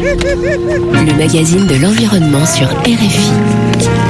Le magazine de l'environnement sur RFI.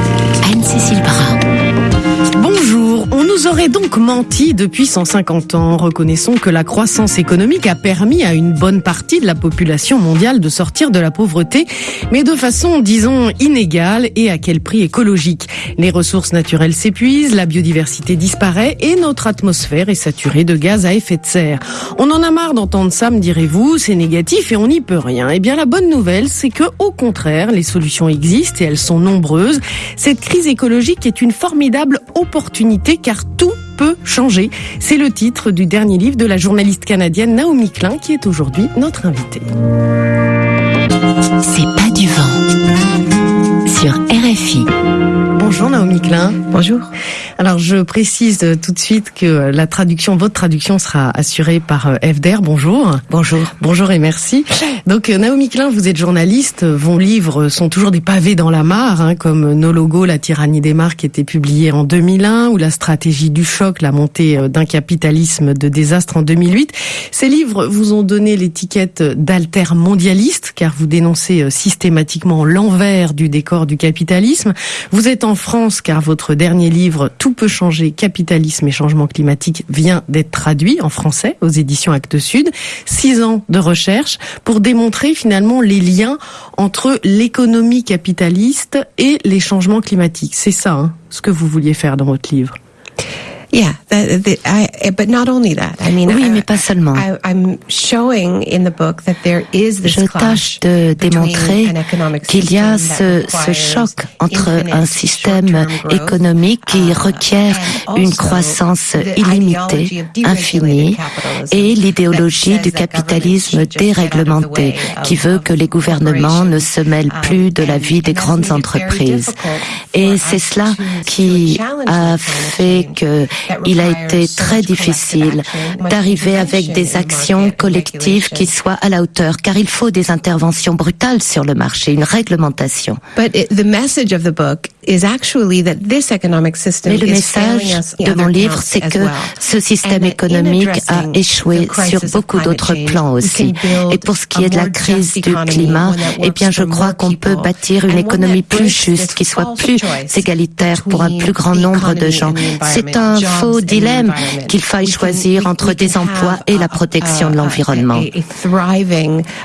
Aurait donc menti depuis 150 ans. Reconnaissons que la croissance économique a permis à une bonne partie de la population mondiale de sortir de la pauvreté, mais de façon, disons, inégale et à quel prix écologique. Les ressources naturelles s'épuisent, la biodiversité disparaît et notre atmosphère est saturée de gaz à effet de serre. On en a marre d'entendre ça, me direz-vous, c'est négatif et on n'y peut rien. Eh bien, la bonne nouvelle, c'est que, au contraire, les solutions existent et elles sont nombreuses. Cette crise écologique est une formidable opportunité car tout changer. C'est le titre du dernier livre de la journaliste canadienne Naomi Klein qui est aujourd'hui notre invitée. C'est pas du vent. Sur. Bonjour Naomi Klein. Bonjour. Alors je précise tout de suite que la traduction, votre traduction sera assurée par FDR. Bonjour. Bonjour. Bonjour et merci. Donc Naomi Klein, vous êtes journaliste. Vos livres sont toujours des pavés dans la mare, hein, comme Nos logos, la tyrannie des marques, qui était publié en 2001, ou La stratégie du choc, la montée d'un capitalisme de désastre en 2008. Ces livres vous ont donné l'étiquette d'altermondialiste, car vous dénoncez systématiquement l'envers du décor du capitalisme. Vous êtes en France, car votre dernier livre, Tout peut changer, capitalisme et changement climatique, vient d'être traduit en français aux éditions Actes Sud. Six ans de recherche pour démontrer finalement les liens entre l'économie capitaliste et les changements climatiques. C'est ça, hein, ce que vous vouliez faire dans votre livre. Yeah, I, but not only that. I mean, oui, mais pas seulement. I, I'm showing in the book that there is this Je tâche de démontrer qu'il y a ce, ce choc entre un système économique qui requiert une croissance illimitée, infinie, et l'idéologie du capitalisme déréglementé, qui veut que les gouvernements ne se mêlent plus de la vie des grandes entreprises. Et c'est cela qui a fait que il a été très difficile d'arriver avec des actions collectives qui soient à la hauteur, car il faut des interventions brutales sur le marché, une réglementation. Mais le message de mon livre, c'est que ce système économique a échoué sur beaucoup d'autres plans aussi. Et pour ce qui est de la crise du climat, eh bien, je crois qu'on peut bâtir une économie plus juste, qui soit plus égalitaire pour un plus grand nombre de gens. C'est un faux dilemme qu'il faille choisir entre des emplois et la protection de l'environnement.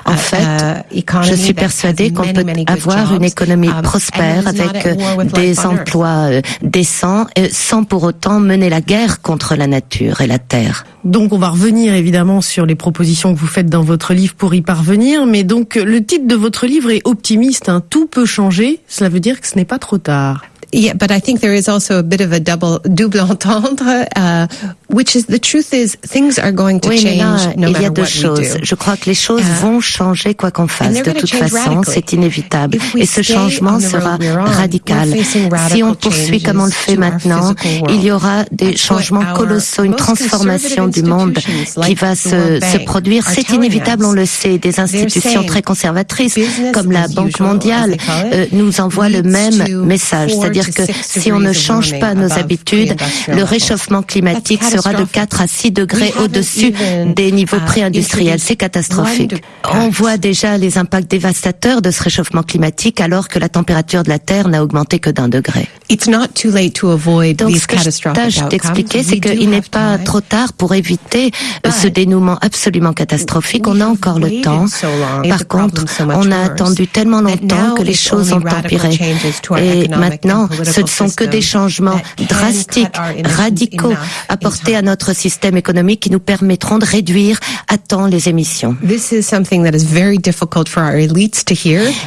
En fait, je suis persuadée qu'on peut avoir une économie prospère avec des emplois décents sans pour autant mener la guerre contre la nature et la terre. Donc on va revenir évidemment sur les propositions que vous faites dans votre livre pour y parvenir, mais donc le titre de votre livre est optimiste, hein. tout peut changer, cela veut dire que ce n'est pas trop tard. Yeah, but I think there is also a bit of a double double entendre, uh, which is the truth is things are going to oui, change là, no il y a matter deux what choses. we do. Je crois que les choses Uh, vont changer quoi qu'on fasse. De toute façon, c'est inévitable. Et ce changement sera radical. Si on poursuit comme on le fait maintenant, il y aura des changements colossaux, une transformation du monde qui va se, se produire. C'est inévitable, on le sait. Des institutions très conservatrices comme la Banque mondiale euh, nous envoient le même message. four C'est-à-dire que si on ne change pas nos habitudes, le réchauffement climatique sera de catastrophic. 4 à 6 degrés au-dessus even, des niveaux pré-industriels. C'est catastrophique. On voit déjà les impacts dévastateurs de ce réchauffement climatique alors que la température de la Terre n'a augmenté que d'un degré. Donc ce que je tâche d'expliquer, c'est qu'il n'est pas trop tard pour éviter euh, ce dénouement absolument catastrophique. On a encore le temps. Par contre, on a attendu tellement longtemps que les choses ont empiré. Et maintenant, ce ne sont que des changements drastiques, radicaux apportés à notre système économique qui nous permettront de réduire à temps les émissions.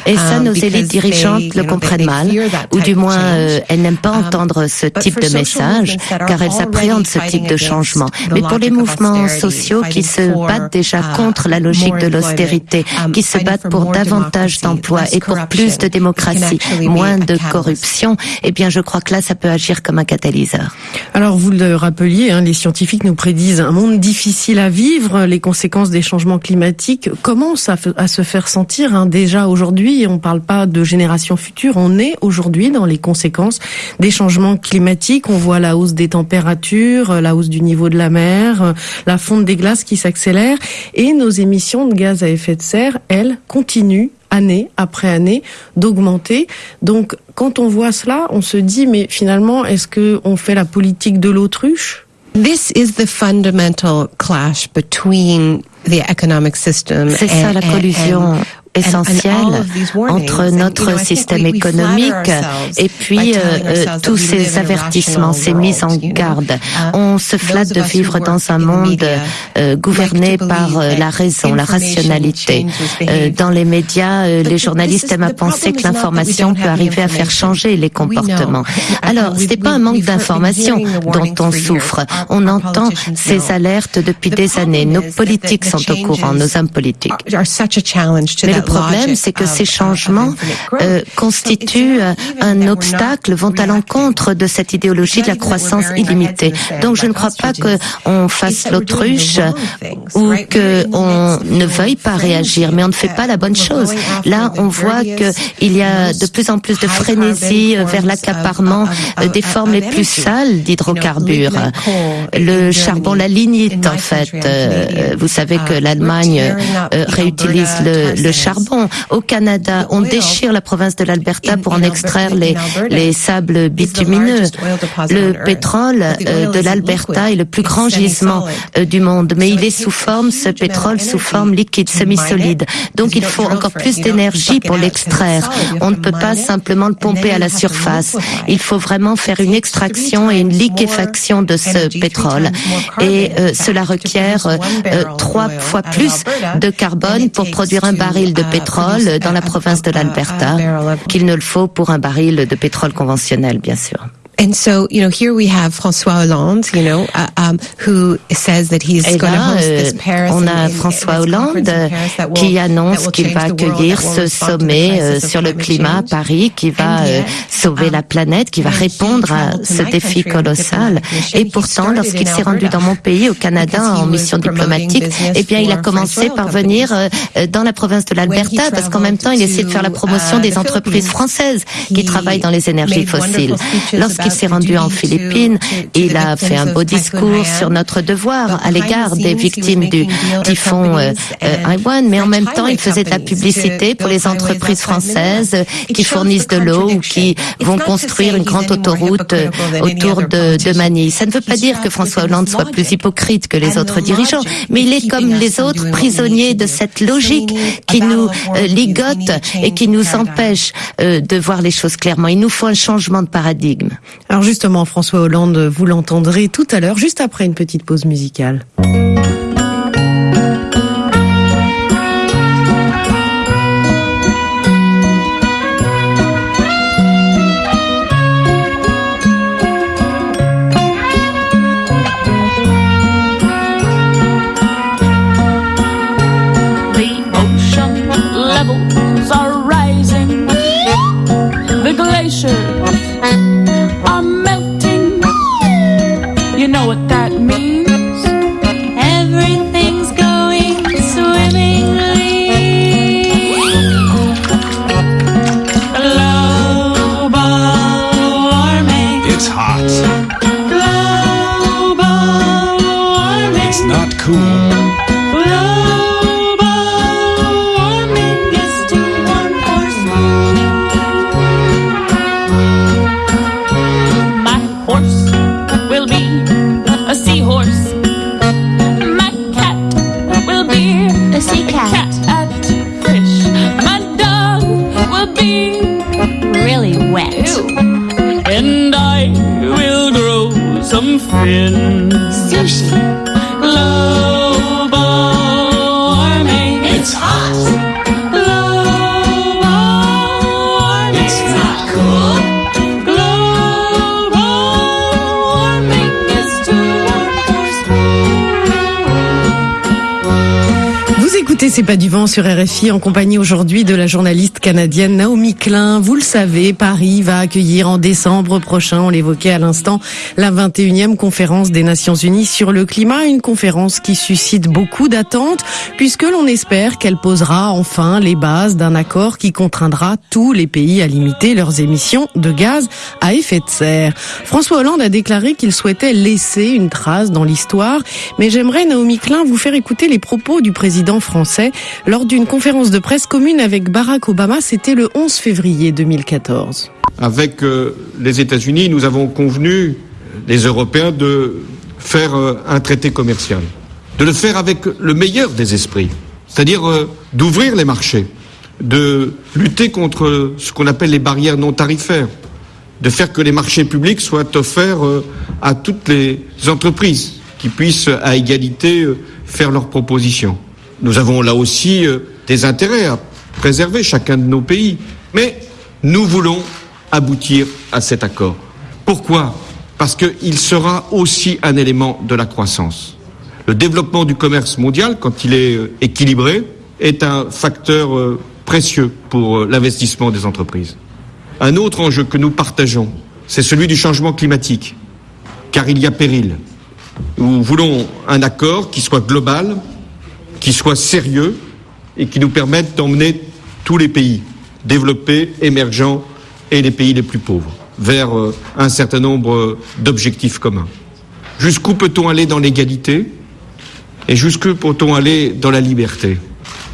Et ça, um, nos élites dirigeantes le comprennent mal, ou du moins euh, elles n'aiment pas Um, entendre ce type de message, car elles appréhendent ce type de changement. Mais pour les mouvements sociaux qui se battent déjà uh, contre la logique de l'austérité, um, qui se battent pour davantage d'emplois et pour plus de démocratie, moins de corruption, eh bien je crois que là, ça peut agir comme un catalyseur. Alors vous le rappeliez, hein, les scientifiques nous prédisent un monde difficile à vivre. Les conséquences des changements climatiques commencent à, se faire sentir hein. déjà aujourd'hui? On ne parle pas de générations futures. On est aujourd'hui dans les conséquences des changements climatiques. On voit la hausse des températures, la hausse du niveau de la mer, la fonte des glaces qui s'accélère et nos émissions de gaz à effet de serre, elles, continuent année après année, d'augmenter. Donc, quand on voit cela, on se dit, mais finalement, est-ce que on fait la politique de l'autruche? This is the fundamental clash between the economic system. C'est ça la collusion essentiel entre notre système économique et puis euh, euh, tous ces avertissements, ces mises en garde. Uh, On se flatte de vivre dans un monde euh, gouverné par la raison, la rationalité. dans les médias, les journalistes aiment à penser que l'information peut arriver à faire changer les comportements. Alors, ce n'est pas un manque d'information dont on souffre. On entend ces alertes depuis des années. Nos politiques sont au courant, nos hommes politiques problème, c'est que ces changements euh, constituent euh, un obstacle, vont à l'encontre de cette idéologie de la croissance illimitée. Donc je ne crois pas qu'on fasse l'autruche ou qu'on ne veuille pas réagir, mais on ne fait pas la bonne chose. Là, on voit qu'il y a de plus en plus de frénésie vers l'accaparement des formes les plus sales d'hydrocarbures. Le charbon, la lignite, en fait. Euh, vous savez que l'Allemagne réutilise le, le charbon au Canada, on déchire la province de l'Alberta pour en extraire les, les sables bitumineux. Le pétrole euh, de l'Alberta est le plus grand gisement euh, du monde, mais il est sous forme, ce pétrole, sous forme liquide, semi-solide. Donc il faut encore plus d'énergie pour l'extraire. On ne peut pas simplement le pomper à la surface. Il faut vraiment faire une extraction et une liquéfaction de ce pétrole. Et euh, cela requiert trois fois plus de carbone pour produire un baril de pétrole dans la province de l'Alberta qu'il ne le faut pour un baril de pétrole conventionnel, bien sûr. And so, you know, here we have François Hollande, you know, uh, um, who says that he's going to host this euh, Paris. On a François Hollande qui annonce qu'il va accueillir ce sommet euh, sur le climat à Paris, qui va euh, sauver um, la planète, qui va répondre à ce défi colossal. Et pourtant, lorsqu'il s'est rendu dans mon pays, au Canada, en mission diplomatique, eh bien, il a commencé par venir dans la province de l'Alberta, parce qu'en même temps, il essaie de faire la promotion uh, des entreprises françaises qui travaillent dans les énergies fossiles. Il s'est rendu en Philippines. Il a fait un beau discours sur notre devoir à l'égard des victimes du typhon euh, euh mais en même temps, il faisait de la publicité pour les entreprises françaises qui fournissent de l'eau ou qui vont construire une grande autoroute euh, autour de, de Manille. Ça ne veut pas dire que François Hollande soit plus hypocrite que les autres dirigeants, mais il est comme les autres prisonnier de cette logique qui nous ligote et qui nous empêche de voir les choses clairement. Il nous faut un changement de paradigme. Alors justement, François Hollande, vous l'entendrez tout à l'heure, juste après une petite pause musicale. some fin. Sushi. C'est pas du vent sur RFI en compagnie aujourd'hui de la journaliste canadienne Naomi Klein. Vous le savez, Paris va accueillir en décembre prochain, on l'évoquait à l'instant, la 21e conférence des Nations Unies sur le climat, une conférence qui suscite beaucoup d'attentes puisque l'on espère qu'elle posera enfin les bases d'un accord qui contraindra tous les pays à limiter leurs émissions de gaz à effet de serre. François Hollande a déclaré qu'il souhaitait laisser une trace dans l'histoire, mais j'aimerais Naomi Klein vous faire écouter les propos du président français lors d'une conférence de presse commune avec Barack Obama. C'était le 11 février 2014. Avec euh, les États-Unis, nous avons convenu, les Européens, de faire euh, un traité commercial, de le faire avec le meilleur des esprits, c'est-à-dire euh, d'ouvrir les marchés, de lutter contre ce qu'on appelle les barrières non tarifaires, de faire que les marchés publics soient offerts à toutes les entreprises qui puissent à égalité faire leurs propositions. Nous avons là aussi des intérêts à préserver chacun de nos pays, mais nous voulons aboutir à cet accord. Pourquoi? Parce qu'il sera aussi un élément de la croissance. Le développement du commerce mondial, quand il est euh, équilibré, est un facteur euh, précieux pour euh, l'investissement des entreprises. Un autre enjeu que nous partageons, c'est celui du changement climatique, car il y a péril. Nous voulons un accord qui soit global, qui soit sérieux et qui nous permette d'emmener tous les pays développés, émergents et les pays les plus pauvres vers euh, un certain nombre d'objectifs communs. Jusqu'où peut-on aller dans l'égalité et jusqu'où peut-on aller dans la liberté?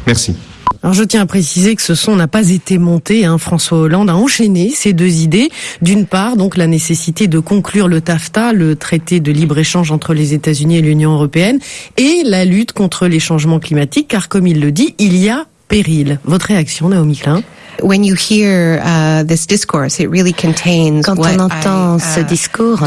Merci. Alors je tiens à préciser que ce son n'a pas été monté. Hein. François Hollande a enchaîné ces deux idées. D'une part, donc la nécessité de conclure le TAFTA, le traité de libre-échange entre les États-Unis et l'Union européenne, et la lutte contre les changements climatiques, car comme il le dit, il y a péril. Votre réaction, Naomi Klein When you hear uh, this discourse, it really contains Quand on entend ce uh, discours,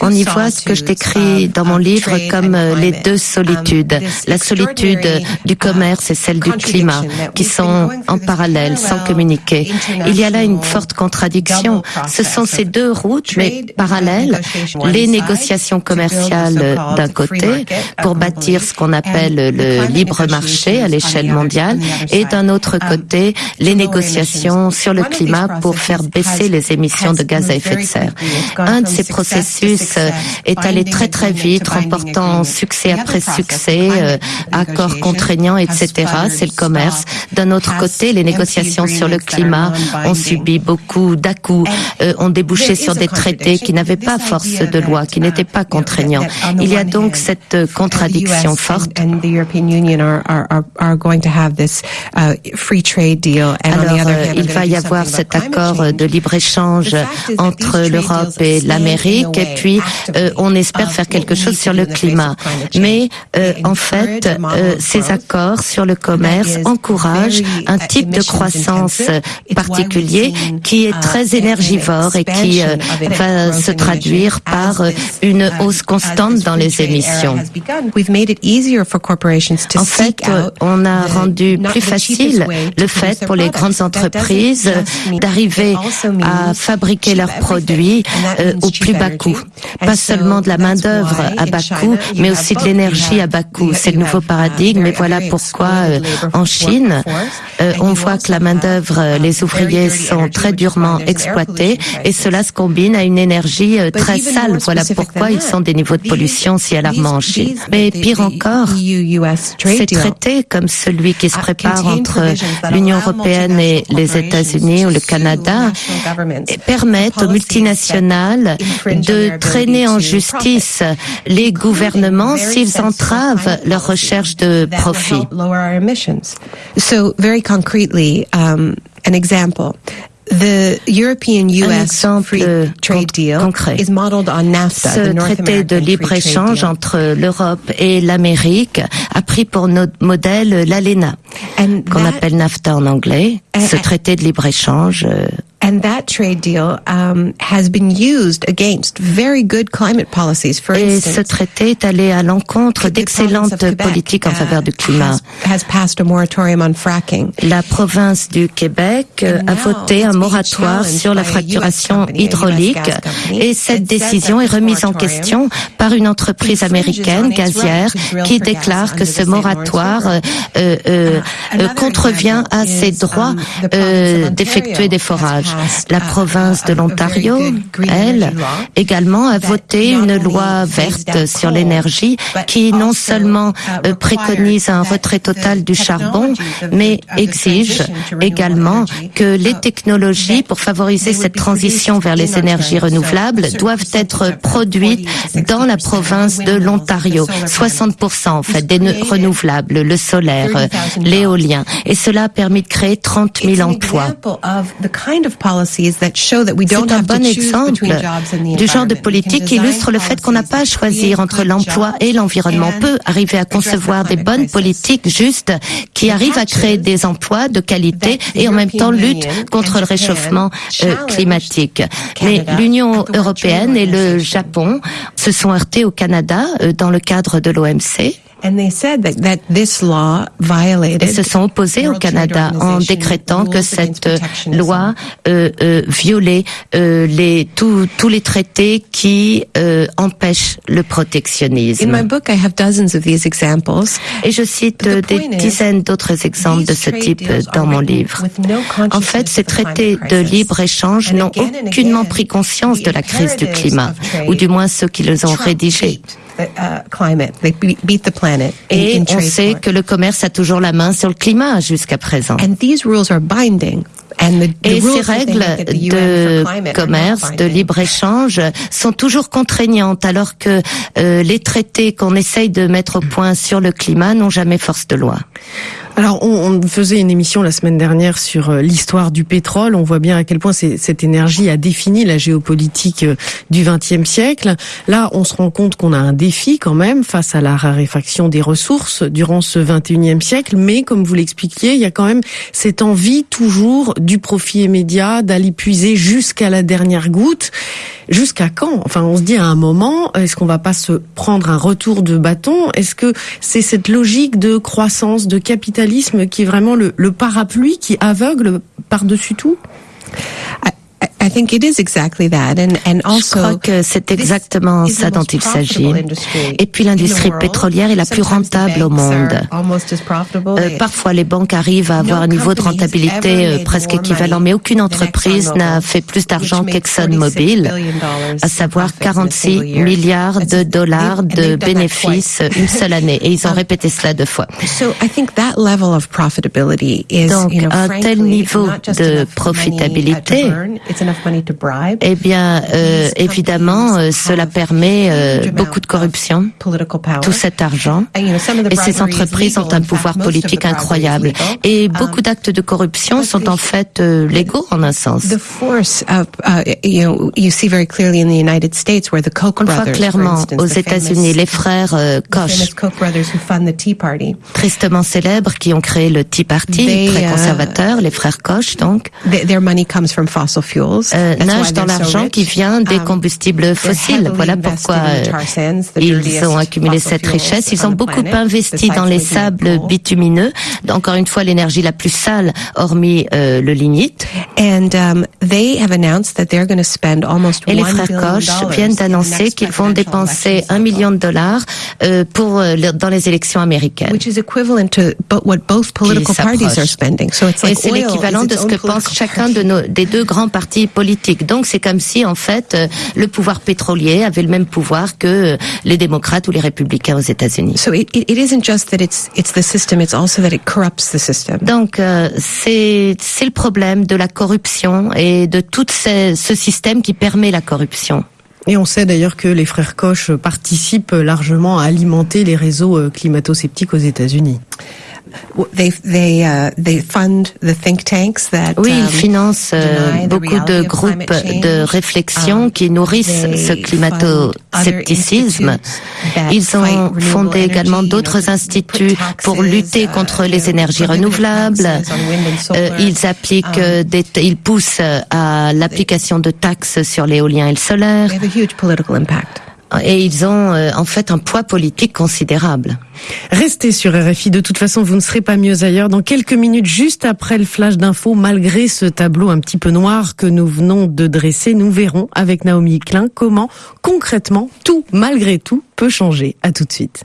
on y voit ce que je décris dans mon livre comme euh, les deux um, solitudes. La solitude du uh, commerce et celle du climat, qui sont en parallèle, sans communiquer. Il y a là une forte contradiction. Ce sont ces deux routes, mais parallèles. Les négociations commerciales d'un côté, pour bâtir ce qu'on appelle le libre marché à l'échelle mondiale, et d'un autre côté, les négociations sur le climat pour faire baisser les émissions de gaz à effet de serre. Un de ces processus euh, est allé très très vite, remportant succès après succès, euh, accords contraignants, etc. C'est le commerce. D'un autre côté, les négociations sur le climat ont subi beaucoup d'à-coups, euh, ont débouché sur des traités qui n'avaient pas force de loi, qui n'étaient pas contraignants. Il y a donc cette contradiction forte. Alors, euh, il va y avoir cet accord de libre-échange entre l'Europe et l'Amérique, et puis euh, on espère faire quelque chose sur le climat. Mais euh, en fait, ces accords sur le commerce encouragent un type de croissance particulier qui est très énergivore et qui va se traduire par une hausse constante dans les émissions. En fait, on a rendu plus facile le fait pour les grandes entreprises d'arriver à fabriquer leurs produits euh, au plus bas coût. Pas seulement de la main-d'œuvre à bas coût, mais aussi de l'énergie à bas coût. C'est le nouveau paradigme et voilà pourquoi euh, en Chine, euh, on voit que la main-d'œuvre, les ouvriers sont très durement exploités et cela se combine à une énergie très sale. Voilà pourquoi ils sont des niveaux de pollution si alarmants en Chine. Mais pire encore, ces traités comme celui qui se prépare entre l'Union européenne et les États-Unis ou le Canada permettent aux multinationales de traîner en justice les gouvernements s'ils entravent leur recherche de profit. So very concretely, um, an example. The European US Free Trade Deal concret. is modeled on NAFTA. Ce traité de libre-échange entre l'Europe et l'Amérique a pris pour notre modèle l'ALENA, qu'on appelle NAFTA en anglais. Ce traité de libre-échange euh, And that trade deal um, has been used against very good climate policies. For Et ce traité est allé à l'encontre d'excellentes politiques en faveur du climat. Has, passed a moratorium on fracking. La province du Québec a voté un moratoire sur la fracturation hydraulique et cette décision est remise en question par une entreprise américaine gazière qui déclare que ce moratoire euh, euh, euh, contrevient à ses droits euh, d'effectuer des forages. La province de l'Ontario, elle, également a voté une loi verte sur l'énergie qui non seulement euh, préconise un retrait total du charbon, mais exige également que les technologies pour favoriser cette transition vers les énergies renouvelables doivent être produites dans la province de l'Ontario. 60% en fait des renouvelables, le solaire, l'éolien. Et cela a permis de créer 30 000 emplois. C'est un bon exemple du genre de politique qui illustre le fait qu'on n'a pas à choisir entre l'emploi et l'environnement. On peut arriver à concevoir des bonnes politiques justes qui arrivent à créer des emplois de qualité et en même temps lutte contre le réchauffement euh, climatique. Mais l'Union européenne et le Japon se sont heurtés au Canada euh, dans le cadre de l'OMC. Et se sont opposés au Canada en décrétant que cette loi euh, euh, violait euh, les, tous les traités qui euh, empêchent le protectionnisme. Et je cite des dizaines d'autres exemples de ce type dans mon livre. En fait, ces traités de libre-échange n'ont aucunement pris conscience de la crise du climat, ou du moins ceux qui les ont rédigés. Et on sait que le commerce a toujours la main sur le climat jusqu'à présent. Et ces règles de commerce, de libre-échange sont toujours contraignantes alors que euh, les traités qu'on essaye de mettre au point sur le climat n'ont jamais force de loi. Alors, on, faisait une émission la semaine dernière sur euh, l'histoire du pétrole. On voit bien à quel point cette énergie a défini la géopolitique euh, du XXe siècle. Là, on se rend compte qu'on a un défi quand même face à la raréfaction des ressources durant ce XXIe siècle. Mais comme vous l'expliquiez, il y a quand même cette envie toujours du profit immédiat, d'aller puiser jusqu'à la dernière goutte. Jusqu'à quand? Enfin, on se dit à un moment, est-ce qu'on va pas se prendre un retour de bâton? Est-ce que c'est cette logique de croissance, de capitalisme qui est vraiment le, parapluie qui aveugle par-dessus tout? Je crois que c'est exactement ça dont il s'agit. Et puis l'industrie pétrolière est la plus rentable au monde. Euh, parfois, les banques arrivent à avoir un niveau de rentabilité euh, presque équivalent, mais aucune entreprise n'a fait plus d'argent qu'ExxonMobil, à savoir 46 milliards de dollars de bénéfices une seule année. Et ils ont répété cela deux fois. Donc, un tel niveau de profitabilité eh bien, euh, évidemment, euh, cela permet euh, beaucoup de corruption, tout cet argent. Et ces entreprises ont un pouvoir politique incroyable. Et beaucoup d'actes de corruption sont en fait légaux en un sens. On voit clairement aux États-Unis les frères Koch, tristement célèbres, qui ont créé le Tea Party, très conservateur, les frères Koch donc. Euh, nage dans l'argent qui vient des um, combustibles fossiles. Voilà pourquoi euh, ils ont accumulé cette richesse. Ils ont beaucoup investi dans les sables bitumineux, encore une fois l'énergie la plus sale, hormis euh, le lignite. Um, Et les frères Koch viennent d'annoncer qu'ils vont dépenser un million de dollars pour dans les élections américaines. Et c'est l'équivalent de ce que pense chacun de nos, des deux grands partis politique. Donc c'est comme si en fait euh, le pouvoir pétrolier avait le même pouvoir que euh, les démocrates ou les républicains aux États-Unis. Donc c'est c'est le problème de la corruption et de tout ce, ce système qui permet la corruption. Et on sait d'ailleurs que les frères Koch participent largement à alimenter les réseaux euh, climato-sceptiques aux États-Unis. They, they, uh, they fund the think tanks that, oui, ils um, financent euh, beaucoup de groupes de réflexion um, qui nourrissent ce climato-scepticisme. Ils ont fondé également d'autres instituts pour lutter uh, contre les énergies renouvelables. Euh, ils appliquent, um, des, ils poussent à l'application de taxes sur l'éolien et le solaire et ils ont euh, en fait un poids politique considérable. Restez sur RFI, de toute façon vous ne serez pas mieux ailleurs. Dans quelques minutes, juste après le flash d'info, malgré ce tableau un petit peu noir que nous venons de dresser, nous verrons avec Naomi Klein comment concrètement tout, malgré tout, peut changer. À tout de suite.